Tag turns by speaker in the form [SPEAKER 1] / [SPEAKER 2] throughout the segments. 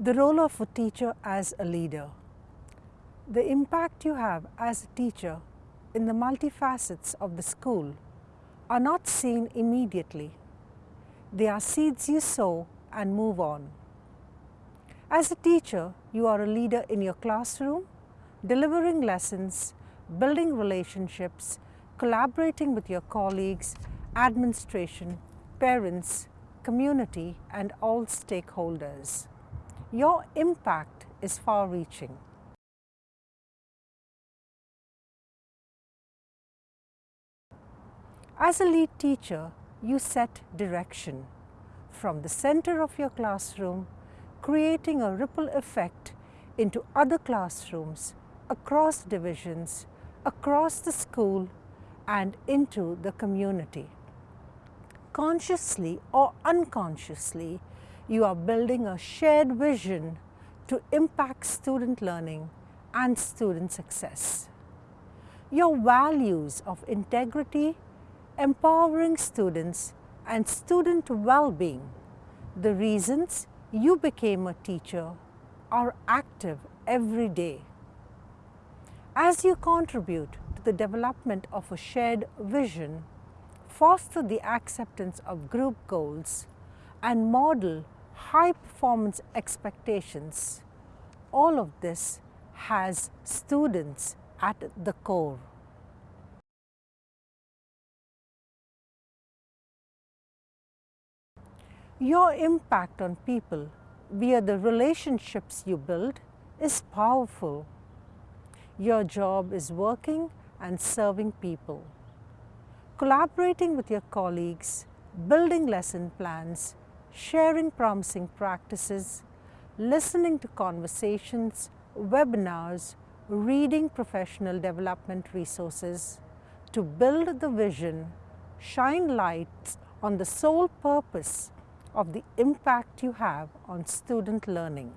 [SPEAKER 1] The role of a teacher as a leader. The impact you have as a teacher in the multifacets of the school are not seen immediately. They are seeds you sow and move on. As a teacher, you are a leader in your classroom, delivering lessons, building relationships, collaborating with your colleagues, administration, parents, community and all stakeholders your impact is far-reaching. As a lead teacher, you set direction from the center of your classroom, creating a ripple effect into other classrooms, across divisions, across the school and into the community. Consciously or unconsciously, you are building a shared vision to impact student learning and student success. Your values of integrity, empowering students and student well-being, the reasons you became a teacher are active every day. As you contribute to the development of a shared vision, foster the acceptance of group goals and model high performance expectations, all of this has students at the core. Your impact on people via the relationships you build is powerful. Your job is working and serving people. Collaborating with your colleagues, building lesson plans, sharing promising practices, listening to conversations, webinars, reading professional development resources to build the vision, shine lights on the sole purpose of the impact you have on student learning.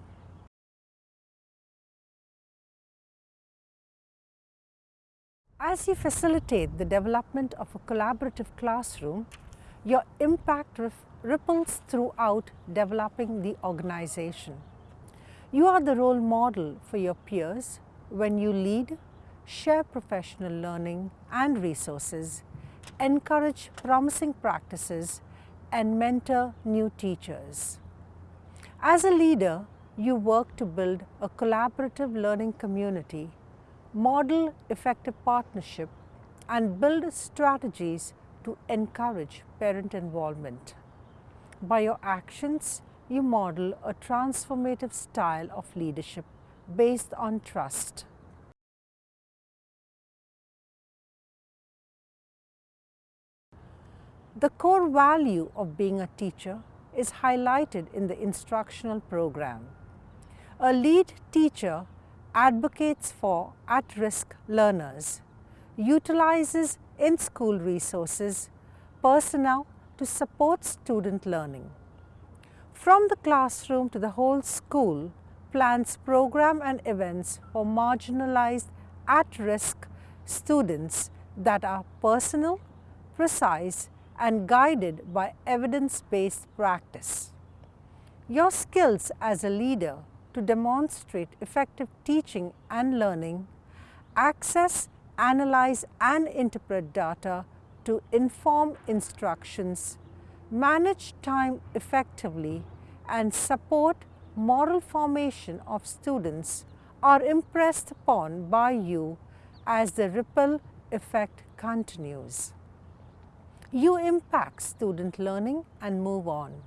[SPEAKER 1] As you facilitate the development of a collaborative classroom, your impact ripples throughout developing the organization. You are the role model for your peers when you lead, share professional learning and resources, encourage promising practices and mentor new teachers. As a leader, you work to build a collaborative learning community, model effective partnership and build strategies to encourage parent involvement. By your actions, you model a transformative style of leadership based on trust. The core value of being a teacher is highlighted in the instructional program. A lead teacher advocates for at-risk learners, utilizes in-school resources, personnel to support student learning. From the classroom to the whole school, plans program and events for marginalized at-risk students that are personal, precise and guided by evidence-based practice. Your skills as a leader to demonstrate effective teaching and learning, access, analyze and interpret data to inform instructions, manage time effectively and support moral formation of students are impressed upon by you as the ripple effect continues. You impact student learning and move on.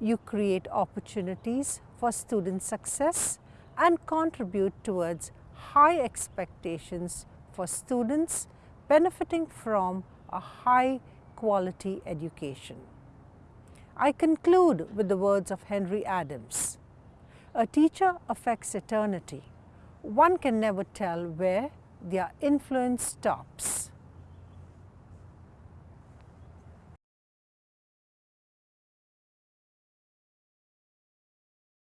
[SPEAKER 1] You create opportunities for student success and contribute towards high expectations for students benefiting from a high quality education. I conclude with the words of Henry Adams. A teacher affects eternity. One can never tell where their influence stops.